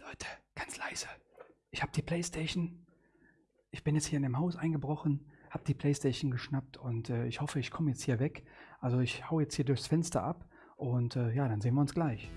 Leute, ganz leise. Ich habe die Playstation. Ich bin jetzt hier in dem Haus eingebrochen, habe die Playstation geschnappt und äh, ich hoffe, ich komme jetzt hier weg. Also ich hau jetzt hier durchs Fenster ab und äh, ja, dann sehen wir uns gleich.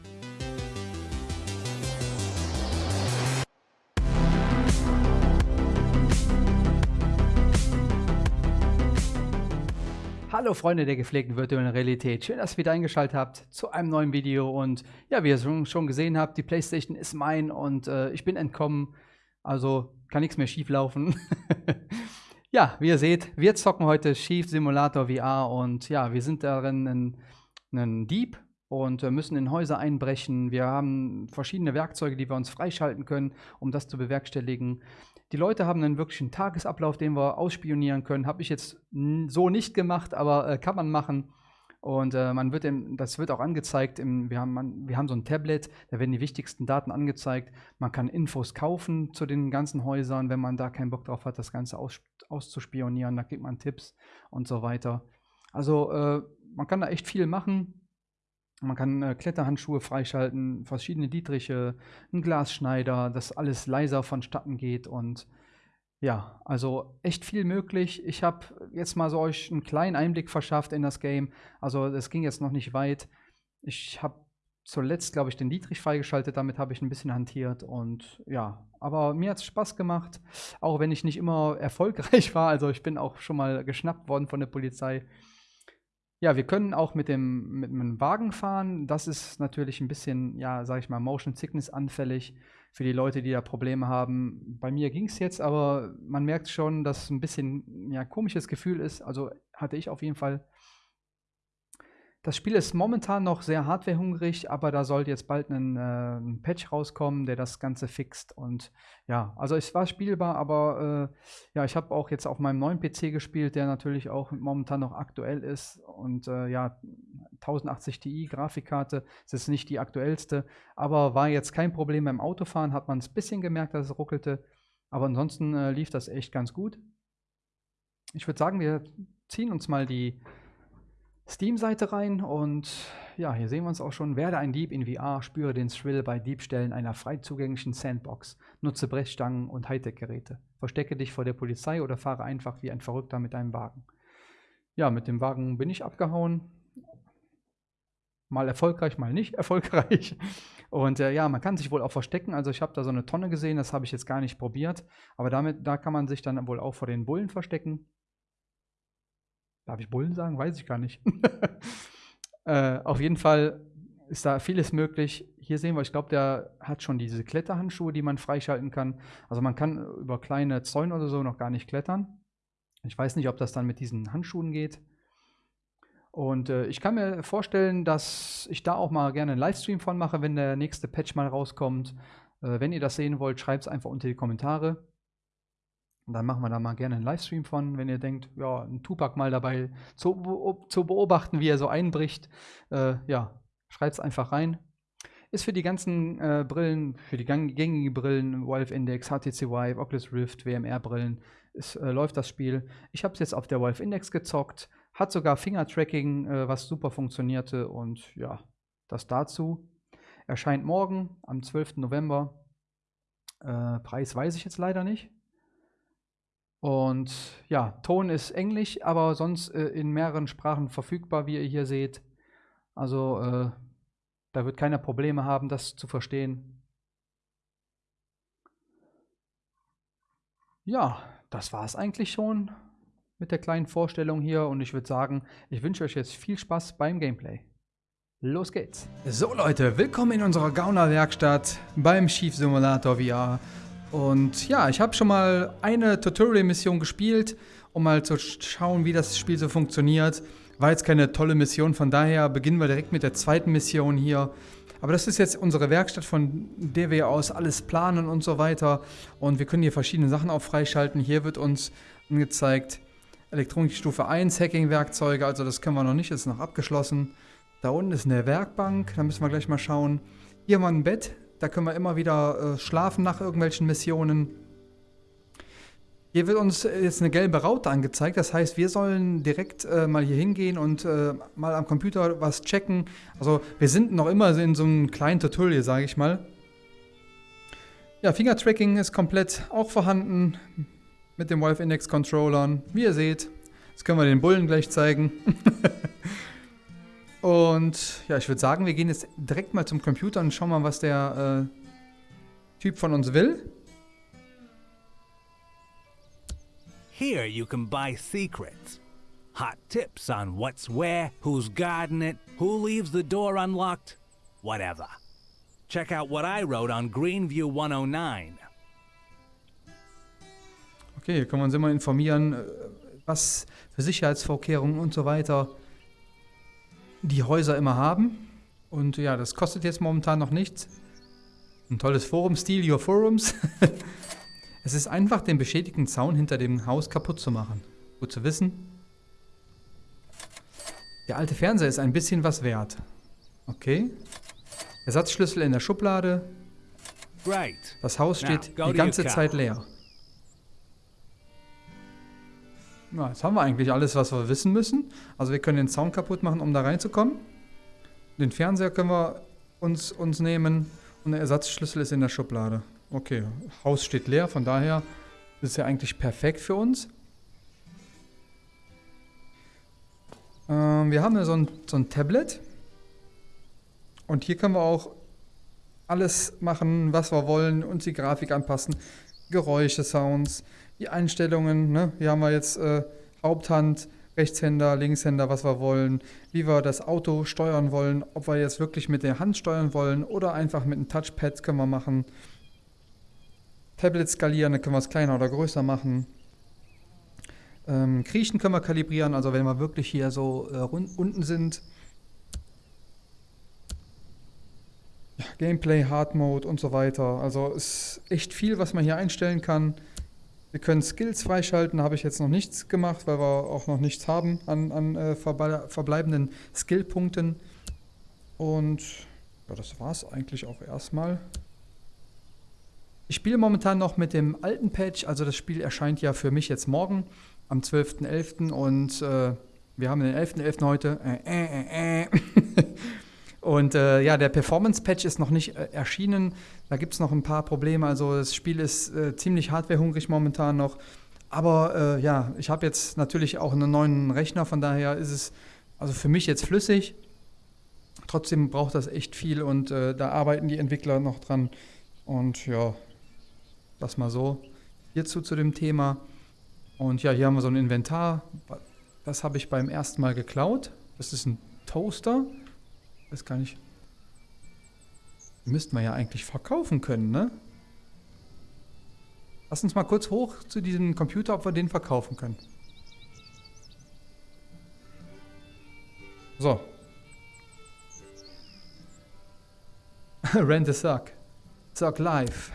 Hallo Freunde der gepflegten virtuellen Realität, schön, dass ihr wieder eingeschaltet habt zu einem neuen Video und ja, wie ihr schon gesehen habt, die Playstation ist mein und äh, ich bin entkommen, also kann nichts mehr schief laufen. ja, wie ihr seht, wir zocken heute Chief Simulator VR und ja, wir sind darin ein Dieb und äh, müssen in Häuser einbrechen. Wir haben verschiedene Werkzeuge, die wir uns freischalten können, um das zu bewerkstelligen. Die Leute haben einen wirklichen Tagesablauf, den wir ausspionieren können. Habe ich jetzt so nicht gemacht, aber äh, kann man machen. Und äh, man wird im, das wird auch angezeigt. Im, wir, haben, man, wir haben so ein Tablet, da werden die wichtigsten Daten angezeigt. Man kann Infos kaufen zu den ganzen Häusern, wenn man da keinen Bock drauf hat, das Ganze aus, auszuspionieren. Da kriegt man Tipps und so weiter. Also äh, man kann da echt viel machen. Man kann äh, Kletterhandschuhe freischalten, verschiedene Dietriche, einen Glasschneider, dass alles leiser vonstatten geht und ja, also echt viel möglich. Ich habe jetzt mal so euch einen kleinen Einblick verschafft in das Game. Also es ging jetzt noch nicht weit. Ich habe zuletzt, glaube ich, den Dietrich freigeschaltet. Damit habe ich ein bisschen hantiert und ja, aber mir hat es Spaß gemacht, auch wenn ich nicht immer erfolgreich war. Also ich bin auch schon mal geschnappt worden von der Polizei. Ja, wir können auch mit dem, mit einem Wagen fahren. Das ist natürlich ein bisschen, ja, sage ich mal, Motion Sickness anfällig für die Leute, die da Probleme haben. Bei mir ging es jetzt, aber man merkt schon, dass es ein bisschen ja, komisches Gefühl ist. Also hatte ich auf jeden Fall das Spiel ist momentan noch sehr hardwarehungrig, aber da sollte jetzt bald ein, äh, ein, Patch rauskommen, der das Ganze fixt. Und ja, also es war spielbar, aber äh, ja, ich habe auch jetzt auf meinem neuen PC gespielt, der natürlich auch momentan noch aktuell ist. Und äh, ja, 1080 Ti Grafikkarte, das ist nicht die aktuellste, aber war jetzt kein Problem beim Autofahren, hat man es ein bisschen gemerkt, dass es ruckelte. Aber ansonsten äh, lief das echt ganz gut. Ich würde sagen, wir ziehen uns mal die Steam-Seite rein und ja, hier sehen wir uns auch schon. Werde ein Dieb in VR, spüre den Thrill bei Diebstellen einer frei zugänglichen Sandbox. Nutze Brechstangen und Hightech-Geräte. Verstecke dich vor der Polizei oder fahre einfach wie ein Verrückter mit deinem Wagen. Ja, mit dem Wagen bin ich abgehauen. Mal erfolgreich, mal nicht erfolgreich. Und äh, ja, man kann sich wohl auch verstecken. Also ich habe da so eine Tonne gesehen, das habe ich jetzt gar nicht probiert. Aber damit, da kann man sich dann wohl auch vor den Bullen verstecken. Darf ich Bullen sagen? Weiß ich gar nicht. äh, auf jeden Fall ist da vieles möglich. Hier sehen wir, ich glaube, der hat schon diese Kletterhandschuhe, die man freischalten kann. Also man kann über kleine Zäune oder so noch gar nicht klettern. Ich weiß nicht, ob das dann mit diesen Handschuhen geht. Und äh, ich kann mir vorstellen, dass ich da auch mal gerne einen Livestream von mache, wenn der nächste Patch mal rauskommt. Äh, wenn ihr das sehen wollt, schreibt es einfach unter die Kommentare. Und dann machen wir da mal gerne einen Livestream von, wenn ihr denkt, ja, ein Tupac mal dabei zu, zu beobachten, wie er so einbricht. Äh, ja, schreibt es einfach rein. Ist für die ganzen äh, Brillen, für die gängigen Brillen, Valve Index, HTC Vive, Oculus Rift, WMR-Brillen, äh, läuft das Spiel. Ich habe es jetzt auf der Valve Index gezockt, hat sogar Finger-Tracking, äh, was super funktionierte und ja, das dazu. Erscheint morgen am 12. November. Äh, Preis weiß ich jetzt leider nicht. Und ja, Ton ist Englisch, aber sonst äh, in mehreren Sprachen verfügbar, wie ihr hier seht. Also äh, da wird keiner Probleme haben, das zu verstehen. Ja, das war es eigentlich schon mit der kleinen Vorstellung hier und ich würde sagen, ich wünsche euch jetzt viel Spaß beim Gameplay. Los geht's! So Leute, willkommen in unserer Gauner-Werkstatt beim Chief Simulator VR. Und ja, ich habe schon mal eine Tutorial-Mission gespielt, um mal zu schauen, wie das Spiel so funktioniert. War jetzt keine tolle Mission, von daher beginnen wir direkt mit der zweiten Mission hier. Aber das ist jetzt unsere Werkstatt, von der wir aus alles planen und so weiter. Und wir können hier verschiedene Sachen auch freischalten. Hier wird uns angezeigt Elektronik Stufe 1, Hacking-Werkzeuge, also das können wir noch nicht, das ist noch abgeschlossen. Da unten ist eine Werkbank, da müssen wir gleich mal schauen. Hier haben wir ein Bett, da können wir immer wieder äh, schlafen nach irgendwelchen Missionen. Hier wird uns jetzt eine gelbe Raute angezeigt. Das heißt, wir sollen direkt äh, mal hier hingehen und äh, mal am Computer was checken. Also wir sind noch immer in so einem kleinen Tutorial, sage ich mal. Ja, Finger-Tracking ist komplett auch vorhanden mit dem Valve Index Controllern. Wie ihr seht, das können wir den Bullen gleich zeigen. und ja, ich würde sagen, wir gehen jetzt direkt mal zum Computer und schauen mal, was der äh, Typ von uns will. Here you can buy secrets. Hot tips on what's where, who's guarding it, who leaves the door unlocked, whatever. Check out what I wrote on Greenview 109. Okay, hier können wir uns immer informieren, äh, was für Sicherheitsvorkehrungen und so weiter die Häuser immer haben. Und ja, das kostet jetzt momentan noch nichts. Ein tolles Forum, Steal Your Forums. es ist einfach, den beschädigten Zaun hinter dem Haus kaputt zu machen. Gut zu wissen. Der alte Fernseher ist ein bisschen was wert. Okay. Ersatzschlüssel in der Schublade. Das Haus steht die ganze Zeit leer. Na, jetzt haben wir eigentlich alles, was wir wissen müssen. Also wir können den Zaun kaputt machen, um da reinzukommen. Den Fernseher können wir uns, uns nehmen und der Ersatzschlüssel ist in der Schublade. Okay, Haus steht leer, von daher ist es ja eigentlich perfekt für uns. Ähm, wir haben ja so ein, so ein Tablet. Und hier können wir auch alles machen, was wir wollen, uns die Grafik anpassen. Geräusche, Sounds, die Einstellungen. Ne? Hier haben wir jetzt äh, Haupthand, Rechtshänder, Linkshänder, was wir wollen, wie wir das Auto steuern wollen, ob wir jetzt wirklich mit der Hand steuern wollen oder einfach mit einem Touchpad können wir machen. Tablet skalieren, dann können wir es kleiner oder größer machen. Ähm, Kriechen können wir kalibrieren, also wenn wir wirklich hier so äh, unten sind. Gameplay, Hard Mode und so weiter. Also ist echt viel, was man hier einstellen kann. Wir können Skills freischalten, da habe ich jetzt noch nichts gemacht, weil wir auch noch nichts haben an, an äh, verbleibenden Skillpunkten. Und ja, das war es eigentlich auch erstmal. Ich spiele momentan noch mit dem alten Patch, also das Spiel erscheint ja für mich jetzt morgen am 12.11. und äh, wir haben den 11.11. .11. heute. Äh, äh, äh, äh. und äh, ja, der Performance-Patch ist noch nicht erschienen. Da gibt es noch ein paar Probleme. Also das Spiel ist ziemlich hardwarehungrig momentan noch. Aber ja, ich habe jetzt natürlich auch einen neuen Rechner, von daher ist es also für mich jetzt flüssig. Trotzdem braucht das echt viel und da arbeiten die Entwickler noch dran. Und ja, das mal so. Hierzu zu dem Thema. Und ja, hier haben wir so ein Inventar. Das habe ich beim ersten Mal geklaut. Das ist ein Toaster. Das kann ich. Müssten wir ja eigentlich verkaufen können, ne? Lass uns mal kurz hoch zu diesem Computer, ob wir den verkaufen können. So. Rent a Suck. Suck Live.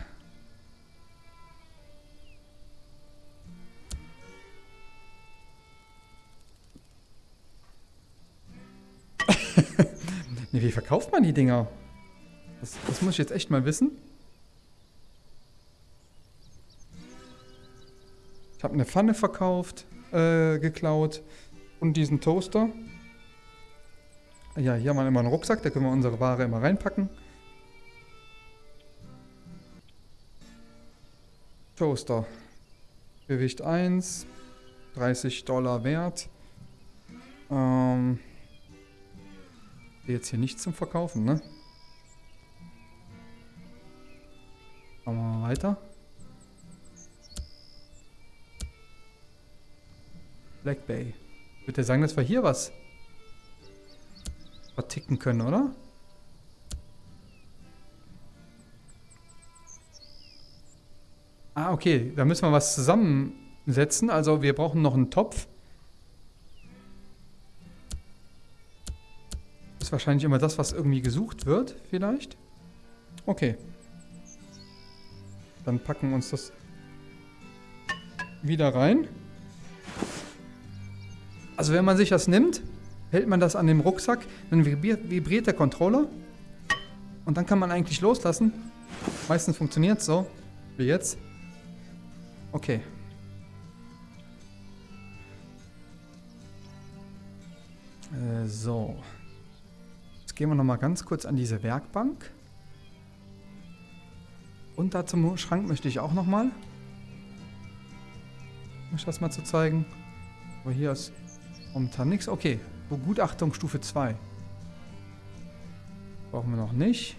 nee, wie verkauft man die Dinger? Das, das muss ich jetzt echt mal wissen. Ich habe eine Pfanne verkauft, äh, geklaut und diesen Toaster. Ja, hier haben wir immer einen Rucksack, da können wir unsere Ware immer reinpacken. Toaster. Gewicht 1, 30 Dollar wert. Ähm, jetzt hier nichts zum Verkaufen, ne? Machen wir mal weiter. Black Bay. Würde sagen, dass wir hier was verticken können, oder? Ah, okay. Da müssen wir was zusammensetzen. Also wir brauchen noch einen Topf. ist wahrscheinlich immer das, was irgendwie gesucht wird, vielleicht. Okay. Dann packen wir uns das wieder rein. Also wenn man sich das nimmt, hält man das an dem Rucksack, dann vibriert, der Controller und dann kann man eigentlich loslassen. Meistens funktioniert es so, wie jetzt. Okay. Äh, so gehen wir noch mal ganz kurz an diese Werkbank. Und da zum Schrank möchte ich auch nochmal. Um euch das mal zu zeigen. Aber hier ist momentan nichts. Okay, Begutachtung Stufe 2. Brauchen wir noch nicht.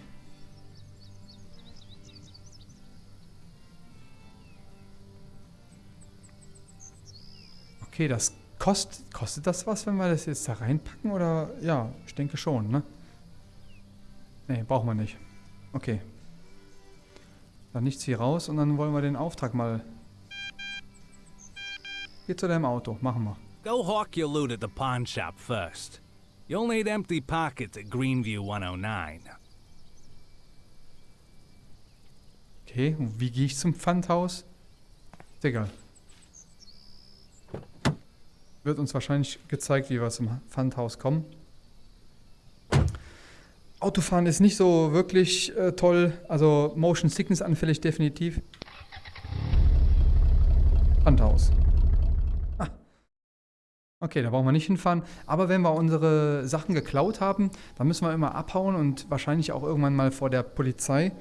Okay, das kostet, kostet das was, wenn wir das jetzt da reinpacken? Oder, ja, ich denke schon, ne? Ne, brauchen wir nicht. Okay. Dann nichts hier raus und dann wollen wir den Auftrag mal... Geh zu deinem Auto, machen wir. Go hawk your loot at the pawn shop first. You'll need empty pockets at Greenview 109. Okay, und wie gehe ich zum Pfandhaus? Ist egal. Wird uns wahrscheinlich gezeigt, wie wir zum Pfandhaus kommen. Autofahren ist nicht so wirklich äh, toll. Also Motion Sickness anfällig definitiv. Pfandhaus. Ah. Okay, da brauchen wir nicht hinfahren. Aber wenn wir unsere Sachen geklaut haben, dann müssen wir immer abhauen und wahrscheinlich auch irgendwann mal vor der Polizei.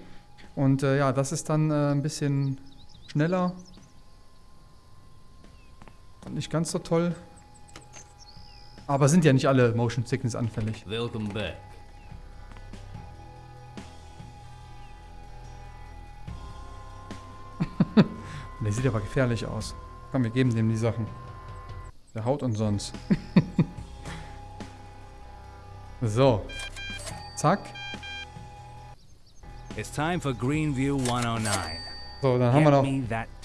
Und äh, ja, das ist dann äh, ein bisschen schneller. Und nicht ganz so toll. Aber sind ja nicht alle Motion Sickness anfällig. Welcome back. Der sieht aber gefährlich aus. Komm, wir geben dem die Sachen. Der haut uns sonst. so. Zack. It's time for Greenview 109. So, dann haben wir noch...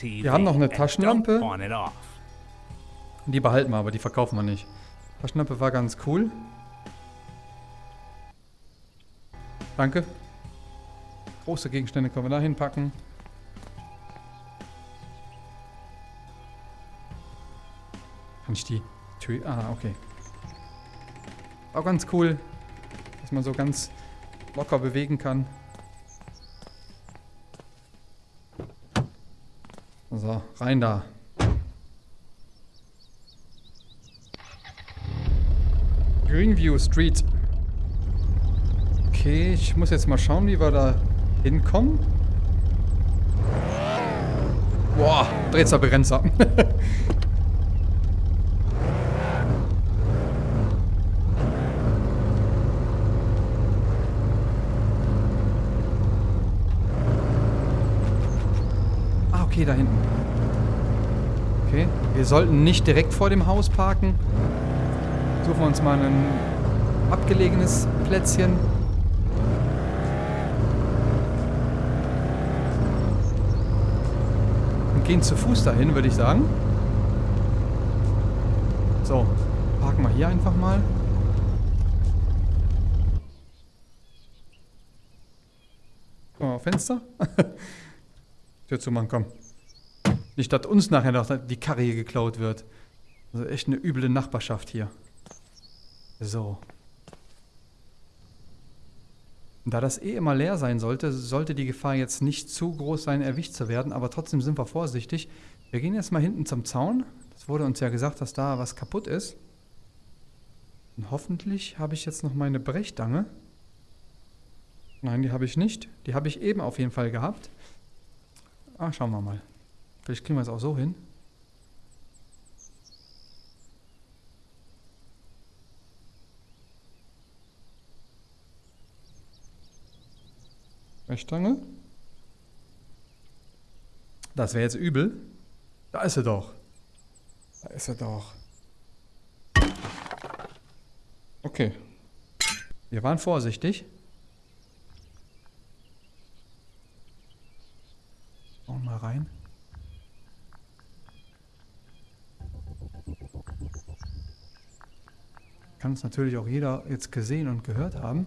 wir haben noch eine Taschenlampe. Die behalten wir, aber die verkaufen wir nicht. Taschenlampe war ganz cool. Danke. Große Gegenstände können wir da hinpacken. Ich die Tür... Ah, okay. Auch ganz cool, dass man so ganz locker bewegen kann. So, rein da. Greenview Street. Okay, ich muss jetzt mal schauen, wie wir da hinkommen. Boah, Drehzahlbegrenzer. ah, okay, da hinten. Okay, wir sollten nicht direkt vor dem Haus parken. Suchen wir uns mal ein abgelegenes Plätzchen. Und gehen zu Fuß dahin, würde ich sagen. So, parken wir hier einfach mal. Guck mal, Fenster. Tür zu machen, komm. Nicht, dass uns nachher noch die Karre hier geklaut wird. Also echt eine üble Nachbarschaft hier. So. Da das eh immer leer sein sollte, sollte die Gefahr jetzt nicht zu groß sein, erwischt zu werden, aber trotzdem sind wir vorsichtig. Wir gehen jetzt mal hinten zum Zaun. Das wurde uns ja gesagt, dass da was kaputt ist. Und hoffentlich habe ich jetzt noch meine Brechdange. Nein, die habe ich nicht. Die habe ich eben auf jeden Fall gehabt. Ah, schauen wir mal. Vielleicht kriegen wir es auch so hin. Brechstange. Das wäre jetzt übel. Da ist er doch. Da ist er doch. Okay. Wir waren vorsichtig. Schauen mal rein. Kann es natürlich auch jeder jetzt gesehen und gehört haben.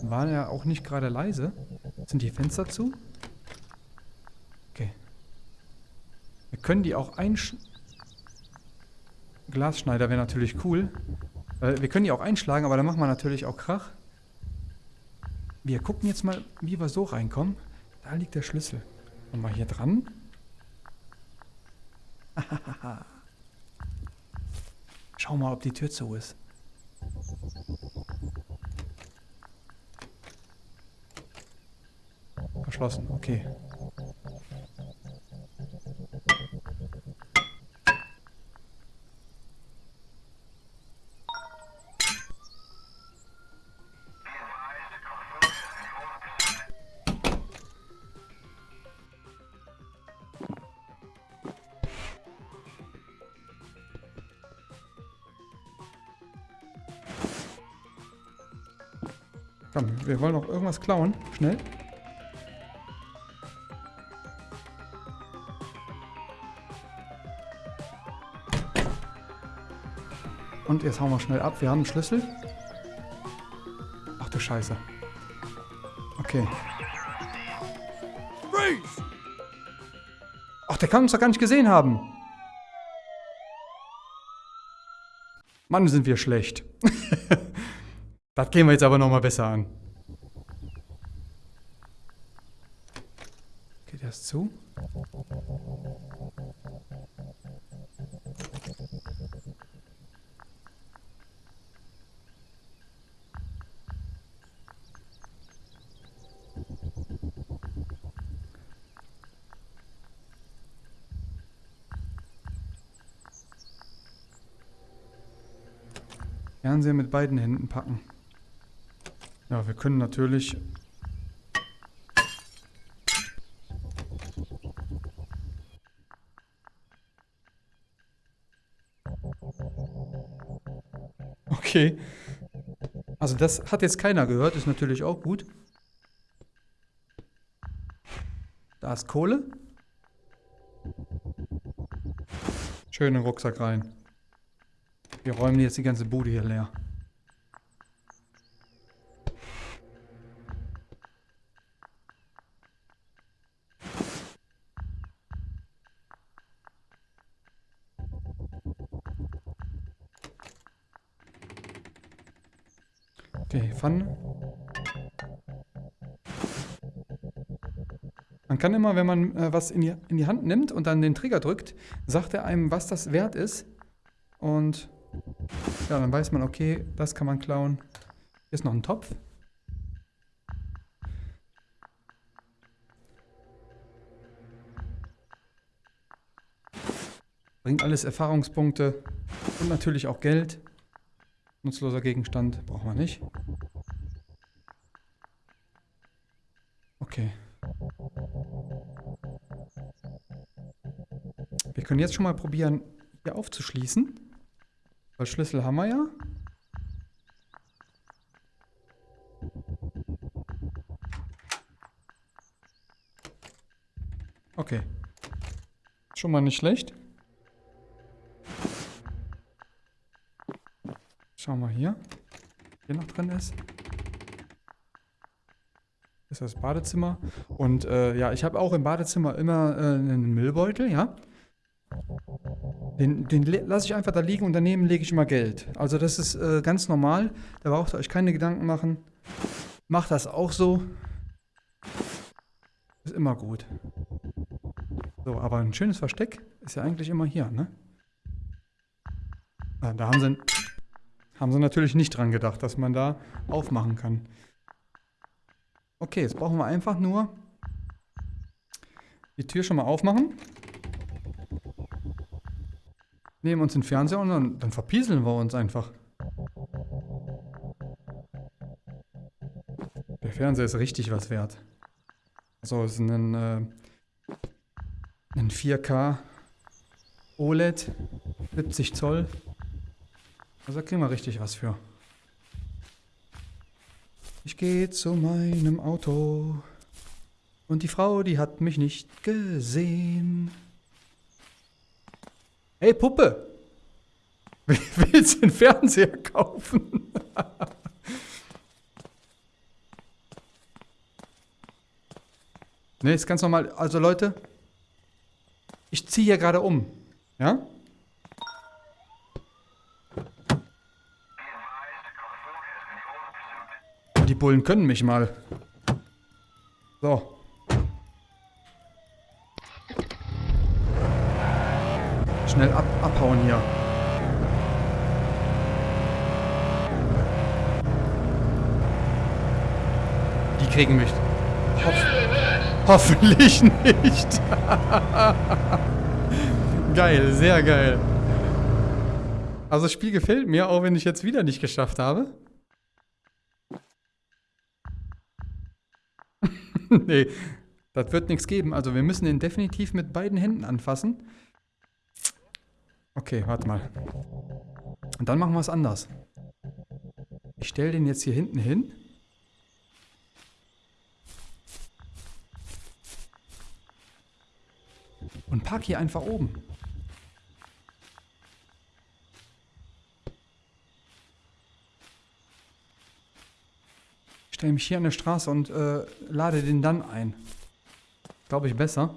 Waren ja auch nicht gerade leise. Sind die Fenster zu? Okay. Wir können die auch einsch... Glasschneider wäre natürlich cool. Äh, wir können die auch einschlagen, aber dann machen wir natürlich auch Krach. Wir gucken jetzt mal, wie wir so reinkommen. Da liegt der Schlüssel. Und mal hier dran. Schau mal, ob die Tür zu ist. verschlossen. Okay. Wir wollen noch irgendwas klauen. Schnell. Und jetzt hauen wir schnell ab. Wir haben einen Schlüssel. Ach du Scheiße. Okay. Ach, der kann uns doch gar nicht gesehen haben. Mann, sind wir schlecht. Das gehen wir jetzt aber nochmal besser an. Fernseher mit beiden Händen packen. Ja, wir können natürlich... Okay. Also das hat jetzt keiner gehört, ist natürlich auch gut. Da ist Kohle. Schönen Rucksack rein. Wir räumen jetzt die ganze Bude hier leer. Okay, Pfanne. Man kann immer, wenn man äh, was in die, in die Hand nimmt und dann den Trigger drückt, sagt er einem, was das wert ist. Und ja, dann weiß man, okay, das kann man klauen. Hier ist noch ein Topf. Bringt alles Erfahrungspunkte und natürlich auch Geld. Nutzloser Gegenstand brauchen wir nicht. Okay. Wir können jetzt schon mal probieren, hier aufzuschließen. Weil Schlüssel haben wir ja. Okay. Schon mal nicht schlecht. Schauen wir hier. Hier noch drin ist. Das ist das Badezimmer. Und äh, ja, ich habe auch im Badezimmer immer äh, einen Müllbeutel, ja. Den, den lasse ich einfach da liegen und daneben lege ich immer Geld. Also das ist äh, ganz normal. Da braucht ihr euch keine Gedanken machen. Macht das auch so. Ist immer gut. So, aber ein schönes Versteck ist ja eigentlich immer hier, ne? Ah, da haben sie haben sie natürlich nicht dran gedacht, dass man da aufmachen kann. Okay, jetzt brauchen wir einfach nur die Tür schon mal aufmachen. Nehmen uns den Fernseher und dann, dann verpieseln wir uns einfach. Der Fernseher ist richtig was wert. Also es ist ein, äh, ein 4K OLED, 70 Zoll. Also da kriegen wir richtig was für. Ich gehe zu meinem Auto. Und die Frau, die hat mich nicht gesehen. Hey Puppe! Willst du einen Fernseher kaufen? ne, ist ganz normal. Also Leute, ich ziehe hier gerade um. Ja? Die Bullen können mich mal. So. Schnell ab abhauen hier. Die kriegen mich. Hopp. Hoffentlich nicht. geil, sehr geil. Also das Spiel gefällt mir, auch wenn ich jetzt wieder nicht geschafft habe. nee, das wird nichts geben. Also wir müssen den definitiv mit beiden Händen anfassen. Okay, warte mal. Und dann machen wir es anders. Ich stelle den jetzt hier hinten hin. Park hier einfach oben. Ich stelle mich hier an der Straße und äh, lade den dann ein. Glaube ich besser.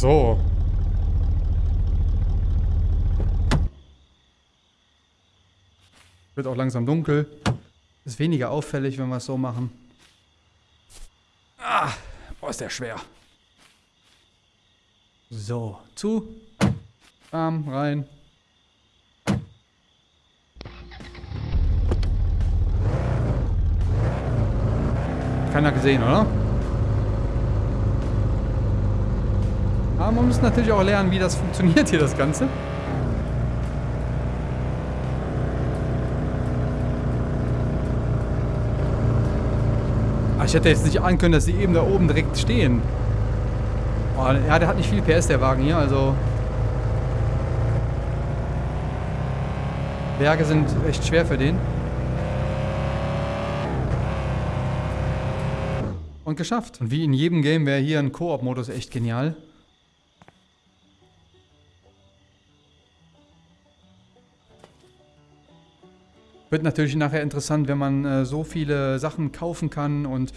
So. Wird auch langsam dunkel. Ist weniger auffällig, wenn wir es so machen. Ah, boah, ist der schwer. So, zu. Bam, rein. Keiner gesehen, oder? Aber man muss natürlich auch lernen, wie das funktioniert hier, das Ganze. ich hätte jetzt nicht ahnen können, dass sie eben da oben direkt stehen. Oh, ja, der hat nicht viel PS, der Wagen hier, also... Berge sind echt schwer für den. Und geschafft. Und wie in jedem Game wäre hier ein Koop-Modus echt genial. Wird natürlich nachher interessant, wenn man äh, so viele Sachen kaufen kann und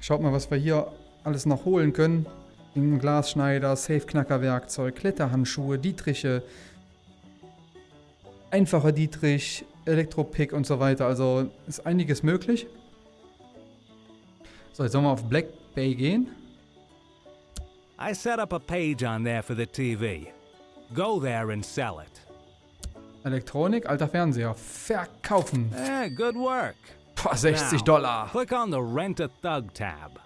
schaut mal, was wir hier alles noch holen können. Ein Glasschneider, Safe-Knacker-Werkzeug, Kletterhandschuhe, Dietriche, einfacher Dietrich, Elektropick und so weiter. Also ist einiges möglich. So, jetzt sollen wir auf Black Bay gehen. I set up a page on there for the TV. Go there and sell it. Elektronik, alter Fernseher. Verkaufen. Eh, good work. Boah, 60 Now, Dollar. Click on the Rent a Thug tab.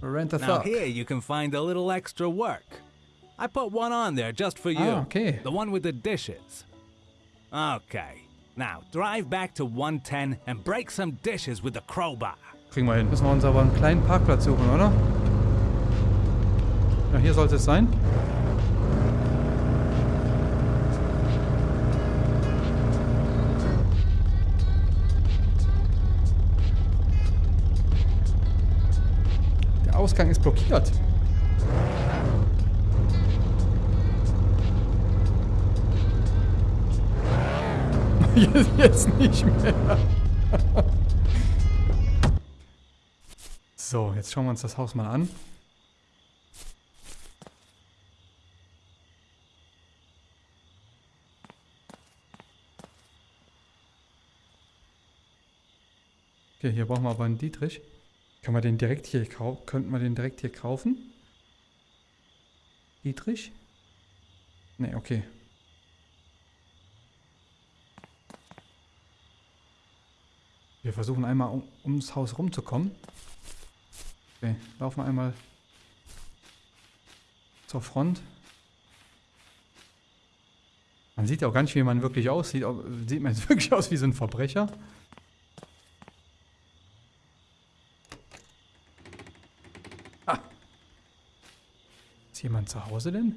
Rent a Now Thug. here you can find a little extra work. I put one on there just for you. Ah, okay. The one with the dishes. Okay. Now drive back to 110 and break some dishes with the crowbar. Kriegen wir hin. Müssen wir uns aber einen kleinen Parkplatz suchen, oder? Ja, hier sollte es sein. Ausgang ist blockiert. Jetzt, nicht mehr. So, jetzt schauen wir uns das Haus mal an. Okay, hier brauchen wir aber einen Dietrich. Kann man den direkt hier kaufen? Könnten wir den direkt hier kaufen? Dietrich? Ne, okay. Wir versuchen einmal um, ums Haus rumzukommen. Okay, laufen wir einmal zur Front. Man sieht ja auch gar nicht, wie man wirklich aussieht. Sieht man jetzt wirklich aus wie so ein Verbrecher? Ist jemand zu Hause denn?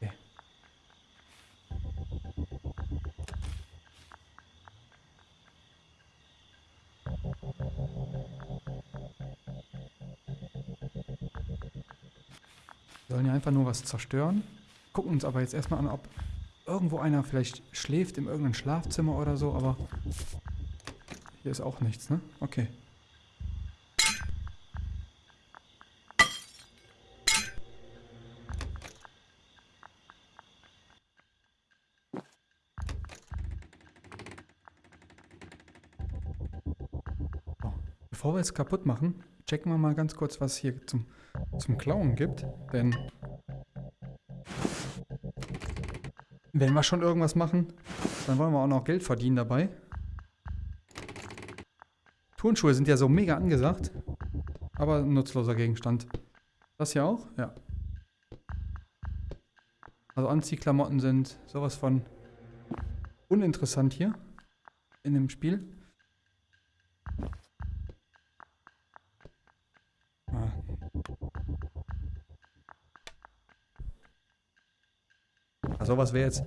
Wir sollen ja einfach nur was zerstören. Gucken uns aber jetzt erstmal an, ob irgendwo einer vielleicht schläft in irgendeinem Schlafzimmer oder so, aber hier ist auch nichts, ne? Okay. Bevor wir es kaputt machen, checken wir mal ganz kurz, was hier zum, zum Klauen gibt. Denn wenn wir schon irgendwas machen, dann wollen wir auch noch Geld verdienen dabei. Turnschuhe sind ja so mega angesagt, aber ein nutzloser Gegenstand. Das hier auch? Ja. Also Anziehklamotten sind sowas von uninteressant hier in dem Spiel. Also was wäre jetzt...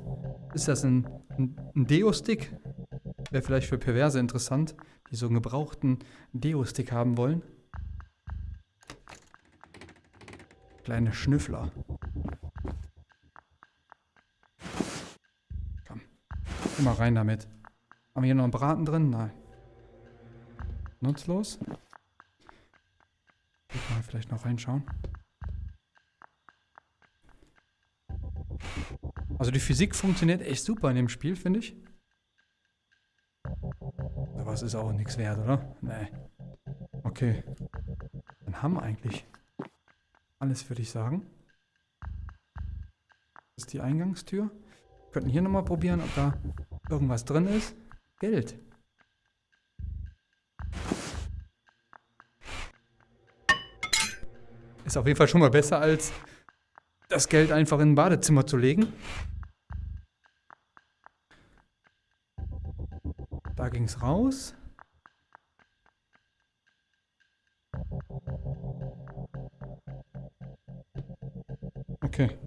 Ist das ein, ein, ein Deo-Stick? Wäre vielleicht für Perverse interessant, die so einen gebrauchten Deo-Stick haben wollen. Kleine Schnüffler. Komm. Immer rein damit. Haben wir hier noch einen Braten drin? Nein. Nutzlos. Mal vielleicht noch reinschauen. Also die Physik funktioniert echt super in dem Spiel, finde ich. Aber es ist auch nichts wert, oder? Nee. Okay. Dann haben wir eigentlich alles, würde ich sagen. Das ist die Eingangstür. Wir könnten hier nochmal probieren, ob da irgendwas drin ist. Geld. Ist auf jeden Fall schon mal besser, als das Geld einfach in ein Badezimmer zu legen. Ging es raus. Okay.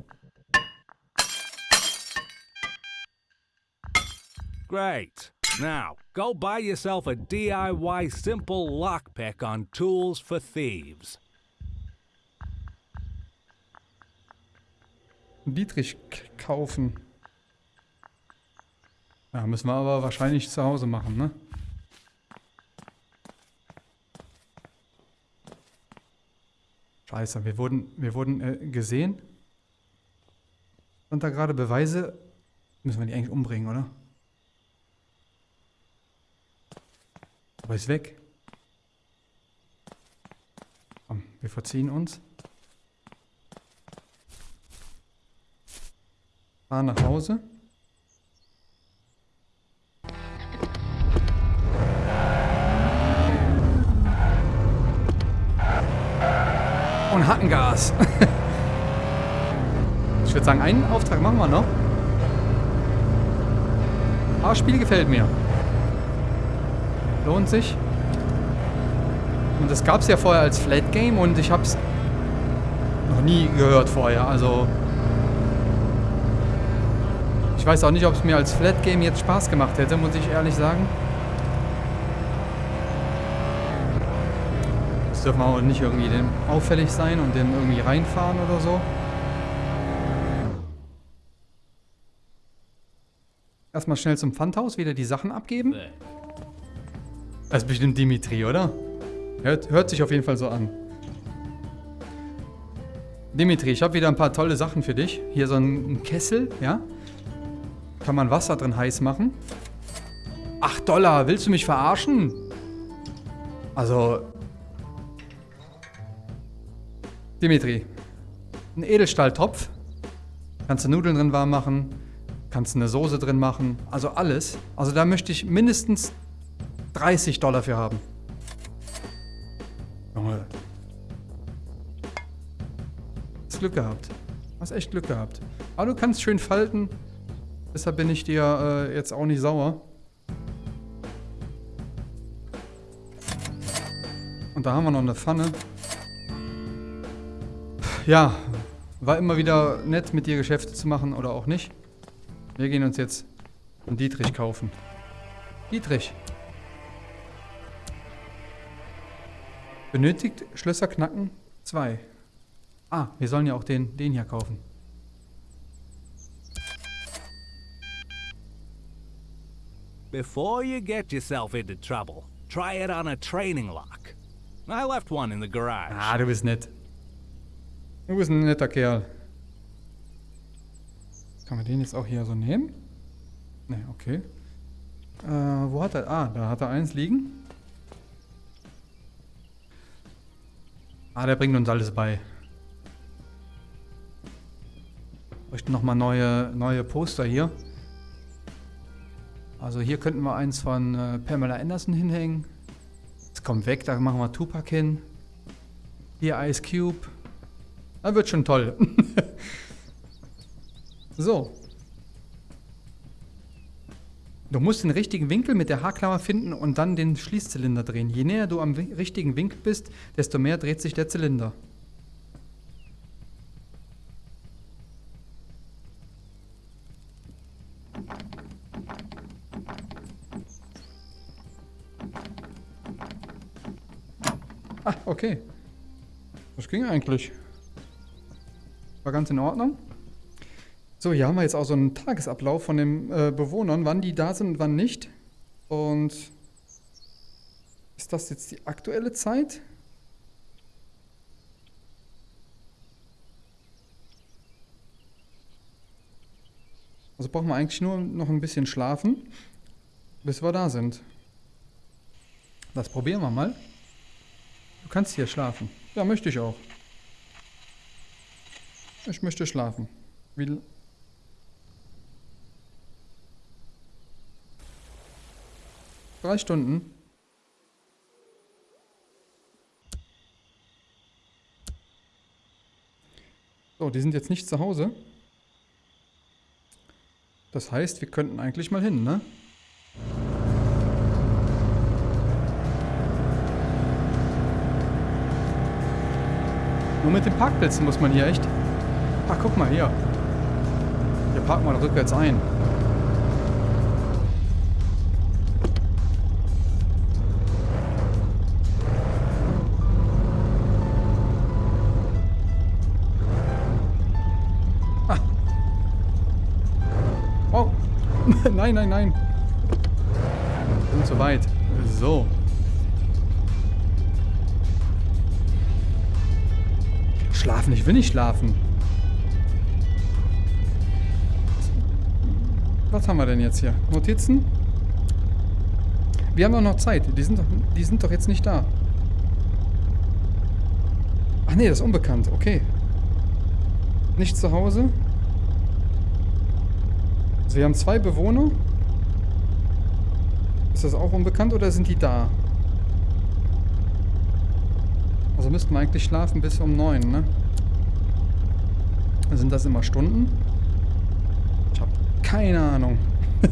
Great. Now, go buy yourself a DIY simple lockpick on Tools for Thieves. Dietrich kaufen. Ja, müssen wir aber wahrscheinlich zu Hause machen, ne? Scheiße, wir wurden, wir wurden äh, gesehen. Und da gerade Beweise. Müssen wir die eigentlich umbringen, oder? Aber ist weg. Komm, wir verziehen uns. Fahren nach Hause. Und Hackengas. ich würde sagen, einen Auftrag machen wir noch. Aber das Spiel gefällt mir. Lohnt sich. Und das gab es ja vorher als Flat Game und ich habe es noch nie gehört vorher. Also ich weiß auch nicht, ob es mir als Flat Game jetzt Spaß gemacht hätte, muss ich ehrlich sagen. Dürfen wir auch nicht irgendwie dem auffällig sein und den irgendwie reinfahren oder so. Erstmal schnell zum Pfandhaus, wieder die Sachen abgeben. Das ist bestimmt Dimitri, oder? Hört, hört sich auf jeden Fall so an. Dimitri, ich habe wieder ein paar tolle Sachen für dich. Hier so ein Kessel, ja? Kann man Wasser drin heiß machen? 8 Dollar, willst du mich verarschen? Also... Dimitri, ein Edelstahltopf. Kannst du Nudeln drin warm machen. Kannst du eine Soße drin machen. Also alles. Also da möchte ich mindestens 30 Dollar für haben. Junge. Hast Glück gehabt. Hast echt Glück gehabt. Aber du kannst schön falten. Deshalb bin ich dir äh, jetzt auch nicht sauer. Und da haben wir noch eine Pfanne. Ja, war immer wieder nett mit dir Geschäfte zu machen oder auch nicht. Wir gehen uns jetzt einen Dietrich kaufen. Dietrich. Benötigt Schlösser knacken? Zwei. Ah, wir sollen ja auch den, den hier kaufen. Before you get yourself into trouble, try it on a training lock. I left one in the garage. Ah, du bist nett. Du bist ein netter Kerl. Kann man den jetzt auch hier so nehmen? Ne, okay. Äh, wo hat er? Ah, da hat er eins liegen. Ah, der bringt uns alles bei. Bräuchten nochmal neue, neue Poster hier. Also hier könnten wir eins von äh, Pamela Anderson hinhängen. Das kommt weg, da machen wir Tupac hin. Hier Ice Cube. Das wird schon toll. so. Du musst den richtigen Winkel mit der Haarklammer finden und dann den Schließzylinder drehen. Je näher du am richtigen Winkel bist, desto mehr dreht sich der Zylinder. Ah, okay. Das ging eigentlich. War ganz in Ordnung. So, hier haben wir jetzt auch so einen Tagesablauf von den äh, Bewohnern, wann die da sind und wann nicht. Und ist das jetzt die aktuelle Zeit? Also brauchen wir eigentlich nur noch ein bisschen schlafen, bis wir da sind. Das probieren wir mal. Du kannst hier schlafen. Ja, möchte ich auch. Ich möchte schlafen. Wie Drei Stunden. So, die sind jetzt nicht zu Hause. Das heißt, wir könnten eigentlich mal hin, ne? Nur mit den Parkplätzen muss man hier echt... Ach, guck mal hier. Hier parken wir rückwärts ein. nein, nein, nein. Und so weit. So. Schlafen, ich will nicht schlafen. Was haben wir denn jetzt hier? Notizen? Wir haben doch noch Zeit. Die sind doch, die sind doch jetzt nicht da. Ach nee, das ist unbekannt. Okay. Nicht zu Hause. Also wir haben zwei Bewohner. Ist das auch unbekannt oder sind die da? Also müssten wir eigentlich schlafen bis um neun, ne? Sind das immer Stunden? Keine Ahnung.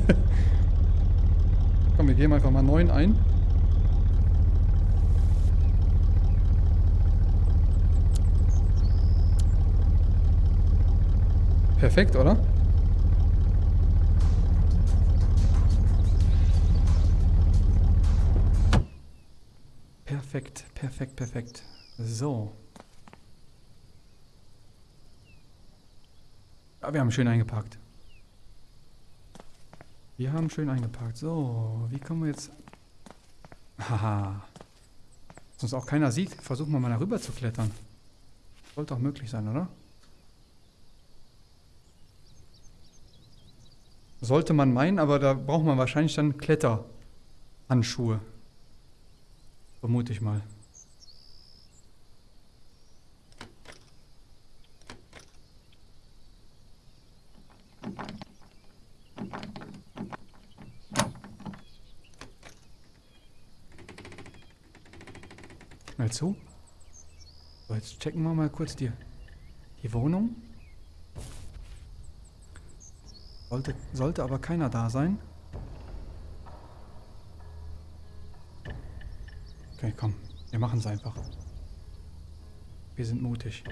Komm, wir gehen einfach mal neun ein. Perfekt, oder? Perfekt, perfekt, perfekt. So. Ja, wir haben schön eingepackt. Wir haben schön eingepackt. So, wie kommen wir jetzt... Haha. Dass uns auch keiner sieht, versuchen wir mal darüber zu klettern. Sollte auch möglich sein, oder? Sollte man meinen, aber da braucht man wahrscheinlich dann Kletterhandschuhe. Vermute ich mal. Mal zu. So, jetzt checken wir mal kurz die, die Wohnung. Sollte, sollte aber keiner da sein. Okay, komm. Wir machen es einfach. Wir sind mutig.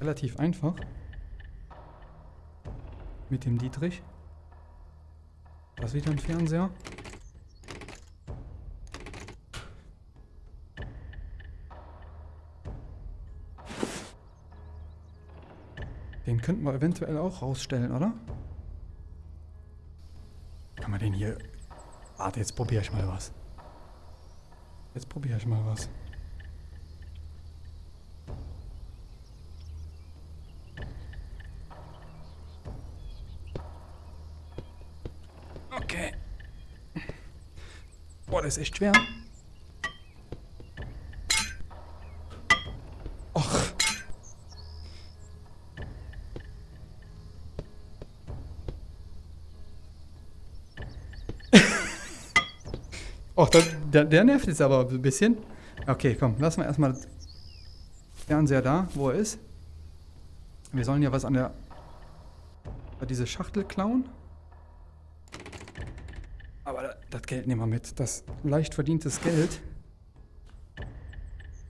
Relativ einfach. Mit dem Dietrich. Das wieder ein Fernseher. Den könnten wir eventuell auch rausstellen, oder? Kann man den hier... Warte, jetzt probiere ich mal was. Jetzt probiere ich mal was. Okay. Boah, das ist echt schwer. Och. Och, der, der, der nervt jetzt aber ein bisschen. Okay, komm, lassen wir erstmal Fernseher da, wo er ist. Wir sollen ja was an der... diese Schachtel klauen. Aber das Geld nehmen wir mit. Das leicht verdientes Geld.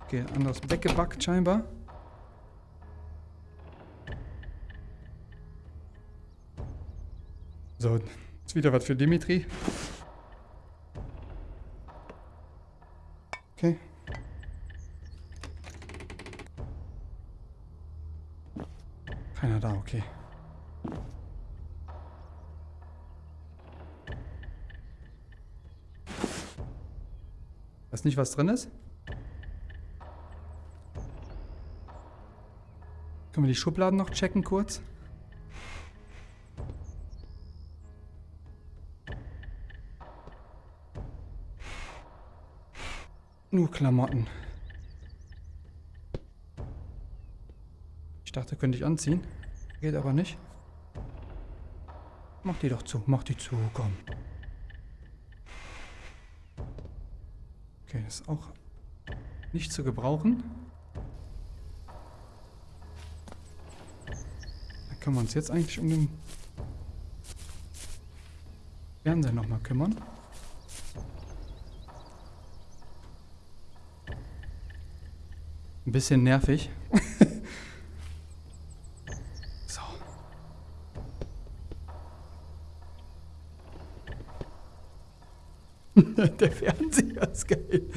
Okay, anderes weggebackt scheinbar. So, jetzt wieder was für Dimitri. Okay. Keiner da, okay. Weiß nicht, was drin ist? Können wir die Schubladen noch checken kurz? Nur Klamotten. Ich dachte, könnte ich anziehen. Geht aber nicht. Mach die doch zu, mach die zu, komm. Ist auch nicht zu gebrauchen. Dann können wir uns jetzt eigentlich um den Fernseher nochmal kümmern. Ein bisschen nervig. so. Der Fernseher ist geil.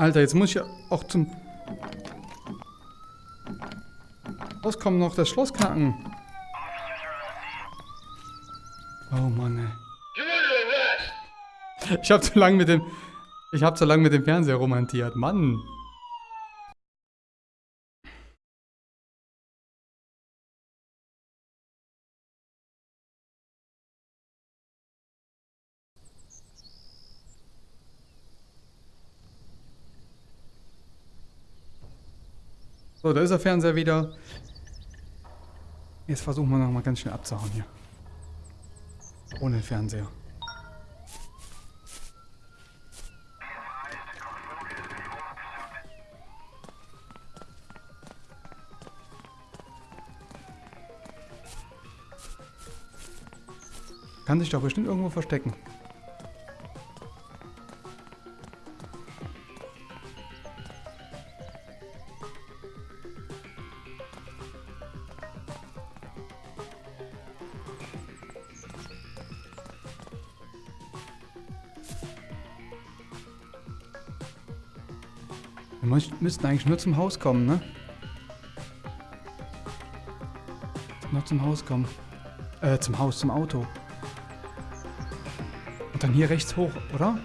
Alter, jetzt muss ich auch zum... Rauskommen noch das Schloss knacken. Oh Mann, ey. Ich hab zu lange mit dem... Ich hab zu lange mit dem Fernseher romantiert. Mann. So, da ist der Fernseher wieder. Jetzt versuchen wir nochmal ganz schnell abzuhauen hier. Ohne Fernseher. Kann sich doch bestimmt irgendwo verstecken. Wir müssten eigentlich nur zum Haus kommen, ne? Nur zum Haus kommen. Äh, zum Haus, zum Auto. Und dann hier rechts hoch, oder?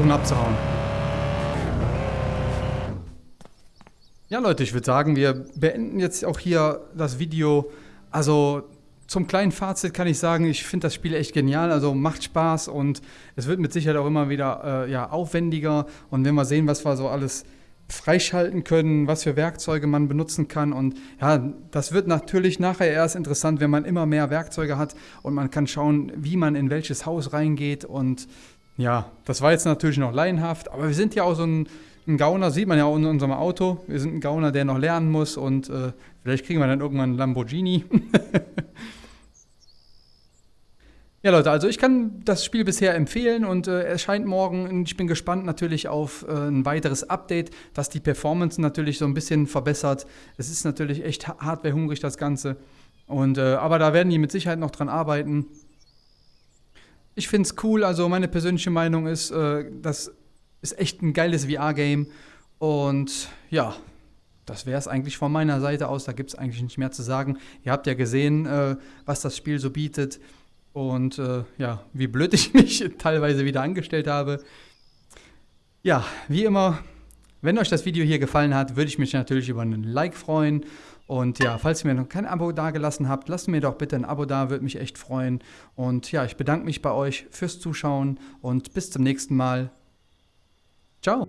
Versuchen abzuhauen. Ja, Leute, ich würde sagen, wir beenden jetzt auch hier das Video. Also zum kleinen Fazit kann ich sagen, ich finde das Spiel echt genial. Also macht Spaß und es wird mit Sicherheit auch immer wieder äh, ja, aufwendiger. Und wenn wir sehen, was wir so alles freischalten können, was für Werkzeuge man benutzen kann. Und ja, das wird natürlich nachher erst interessant, wenn man immer mehr Werkzeuge hat und man kann schauen, wie man in welches Haus reingeht. Und ja, das war jetzt natürlich noch laienhaft, aber wir sind ja auch so ein, ein Gauner, sieht man ja auch in unserem Auto. Wir sind ein Gauner, der noch lernen muss und äh, vielleicht kriegen wir dann irgendwann einen Lamborghini. Ja, Leute, also ich kann das Spiel bisher empfehlen und äh, erscheint morgen. Ich bin gespannt natürlich auf äh, ein weiteres Update, das die Performance natürlich so ein bisschen verbessert. Es ist natürlich echt hardwarehungrig, das Ganze. Und, äh, aber da werden die mit Sicherheit noch dran arbeiten. Ich finde es cool, also meine persönliche Meinung ist, äh, das ist echt ein geiles VR-Game. Und ja, das wäre es eigentlich von meiner Seite aus. Da gibt es eigentlich nicht mehr zu sagen. Ihr habt ja gesehen, äh, was das Spiel so bietet. Und äh, ja, wie blöd ich mich teilweise wieder angestellt habe. Ja, wie immer, wenn euch das Video hier gefallen hat, würde ich mich natürlich über einen Like freuen. Und ja, falls ihr mir noch kein Abo dagelassen habt, lasst mir doch bitte ein Abo da, würde mich echt freuen. Und ja, ich bedanke mich bei euch fürs Zuschauen und bis zum nächsten Mal. Ciao.